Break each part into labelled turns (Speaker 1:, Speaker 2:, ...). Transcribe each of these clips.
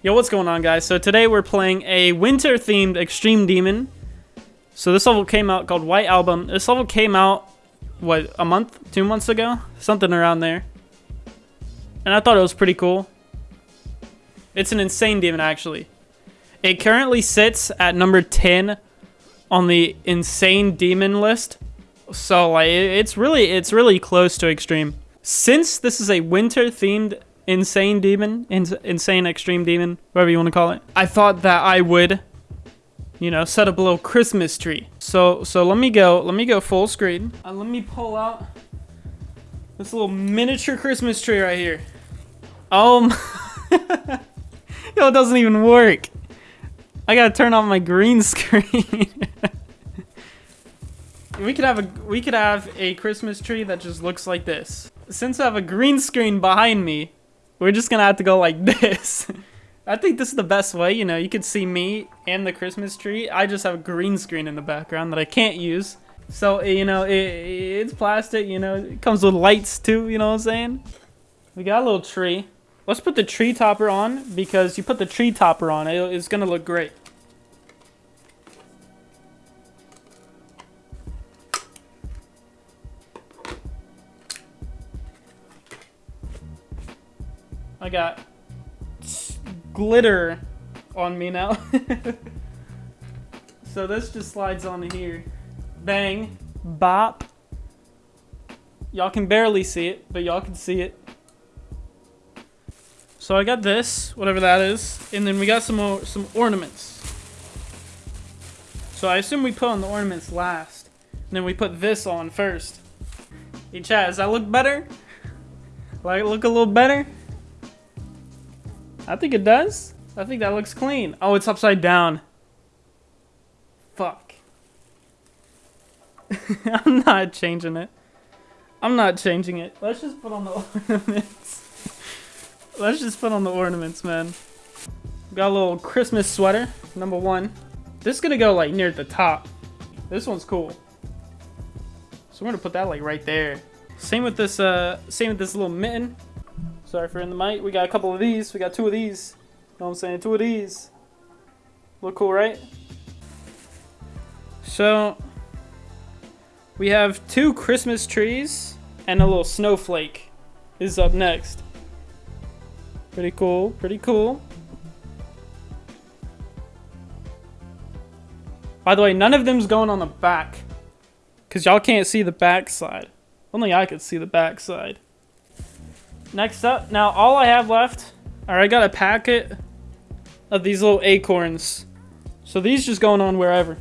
Speaker 1: Yo, what's going on, guys? So today we're playing a winter-themed Extreme Demon. So this level came out called White Album. This level came out, what, a month? Two months ago? Something around there. And I thought it was pretty cool. It's an insane demon, actually. It currently sits at number 10 on the insane demon list. So, like, it's really, it's really close to extreme. Since this is a winter-themed insane demon, ins insane extreme demon, whatever you want to call it. I thought that I would, you know, set up a little Christmas tree. So, so let me go, let me go full screen. Uh, let me pull out this little miniature Christmas tree right here. Um, yo, it doesn't even work. I gotta turn on my green screen. we could have a we could have a Christmas tree that just looks like this. Since I have a green screen behind me, we're just gonna have to go like this. I think this is the best way, you know, you can see me and the Christmas tree. I just have a green screen in the background that I can't use. So, eh, you know, it, eh, it's plastic, you know, it comes with lights too, you know what I'm saying? We got a little tree. Let's put the tree topper on because you put the tree topper on, it, it's gonna look great. I got glitter on me now. so this just slides on here. Bang. Bop. Y'all can barely see it, but y'all can see it. So I got this, whatever that is, and then we got some more, some ornaments. So I assume we put on the ornaments last, and then we put this on first. Hey Chad, does that look better? Like look a little better? I think it does. I think that looks clean. Oh, it's upside down. Fuck. I'm not changing it. I'm not changing it. Let's just put on the ornaments. Let's just put on the ornaments, man. Got a little Christmas sweater, number one. This is gonna go like near the top. This one's cool. So we're gonna put that like right there. Same with this, uh, same with this little mitten. Sorry for in the mic. We got a couple of these. We got two of these. You know what I'm saying? Two of these. Look cool, right? So, we have two Christmas trees and a little snowflake is up next. Pretty cool, pretty cool. By the way, none of them's going on the back. Because y'all can't see the back side. Only I could see the back side. Next up, now all I have left, alright, I got a packet of these little acorns. So these just going on wherever.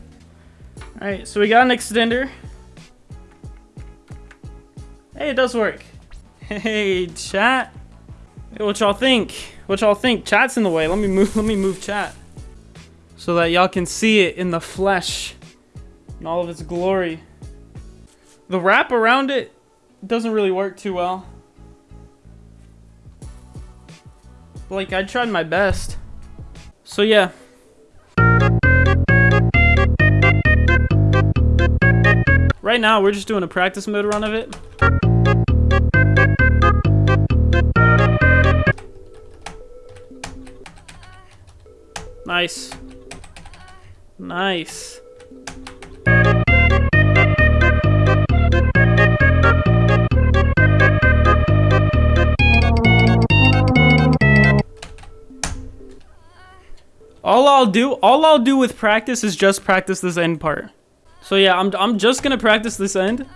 Speaker 1: Alright, so we got an extender. Hey, it does work. Hey, chat. Hey, what y'all think? What y'all think? Chat's in the way. Let me move let me move chat. So that y'all can see it in the flesh. In all of its glory. The wrap around it doesn't really work too well. Like, I tried my best. So, yeah. Right now, we're just doing a practice mode run of it. Nice. Nice. All I'll do, all I'll do with practice is just practice this end part. So yeah, I'm, I'm just gonna practice this end.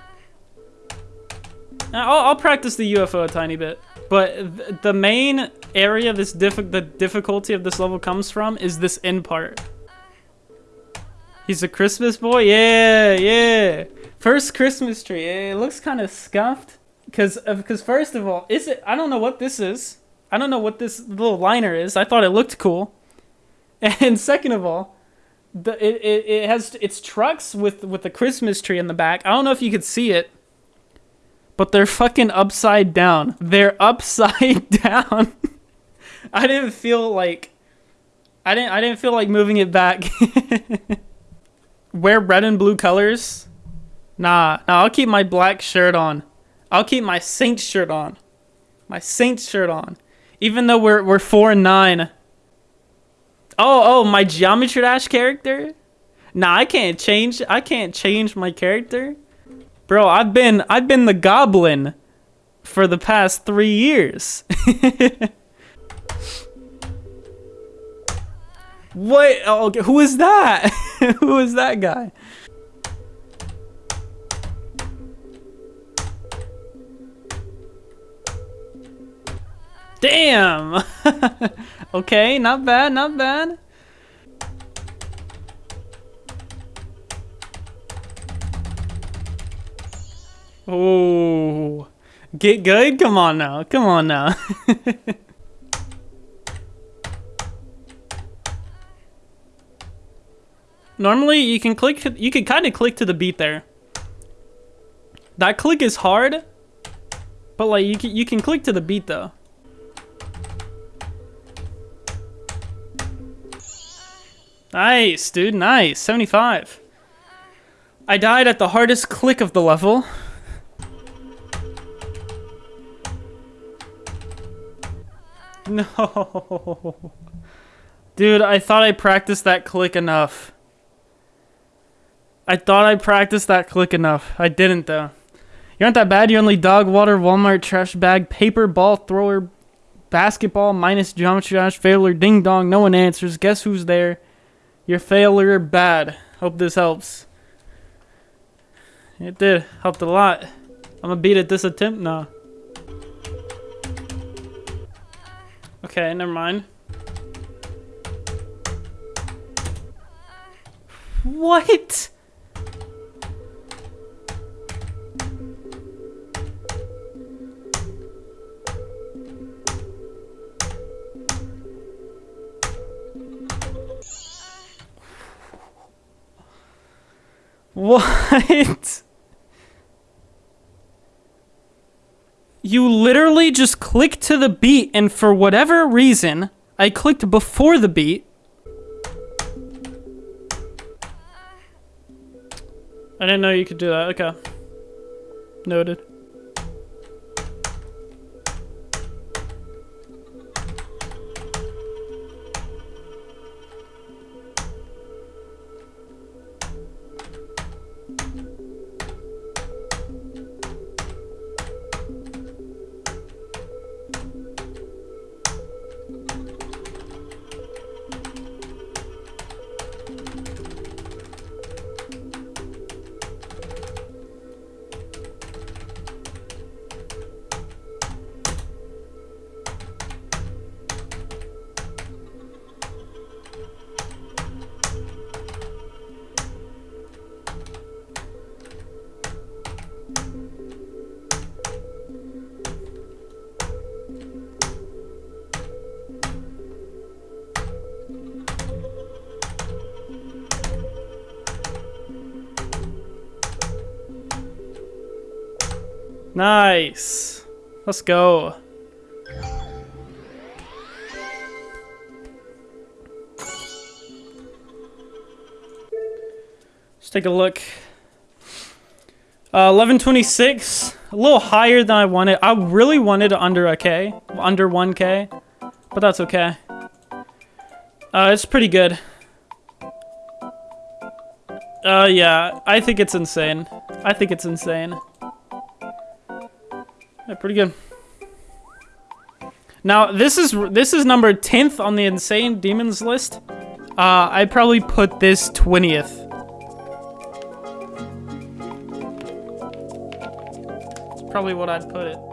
Speaker 1: I'll, I'll practice the UFO a tiny bit. But th the main area this diff the difficulty of this level comes from is this end part. He's a Christmas boy? Yeah, yeah. First Christmas tree. It looks kind of scuffed. Because, because uh, first of all, is it, I don't know what this is. I don't know what this little liner is. I thought it looked cool. And second of all, the it, it, it has its trucks with with the Christmas tree in the back. I don't know if you could see it, but they're fucking upside down. They're upside down. I didn't feel like I didn't I didn't feel like moving it back. Wear red and blue colors? Nah, nah, I'll keep my black shirt on. I'll keep my Saints shirt on. My Saints shirt on. Even though we're we're four and nine Oh, oh, my Geometry Dash character? Nah, I can't change. I can't change my character. Bro, I've been I've been the goblin for the past 3 years. what? Oh, okay. Who is that? who is that guy? Damn! okay, not bad, not bad. Oh, get good? Come on now, come on now. Normally, you can click, you can kind of click to the beat there. That click is hard, but like you can, you can click to the beat though. Nice, dude, nice. 75. I died at the hardest click of the level. No. Dude, I thought I practiced that click enough. I thought I practiced that click enough. I didn't, though. You aren't that bad. You're only dog water, Walmart, trash bag, paper, ball thrower, basketball, minus geometry dash, failure, ding dong. No one answers. Guess who's there? Your failure bad. Hope this helps. It did. Helped a lot. I'm gonna beat at this attempt now. Okay, never mind. What? What? You literally just click to the beat and for whatever reason, I clicked before the beat. I didn't know you could do that. Okay. Noted. Nice. Let's go. Let's take a look. Uh, 1126, a little higher than I wanted. I really wanted under a K, under 1K, but that's okay. Uh, it's pretty good. Uh, yeah, I think it's insane. I think it's insane. Yeah, pretty good. Now, this is this is number 10th on the Insane Demons list. Uh, I probably put this 20th. It's probably what I'd put it.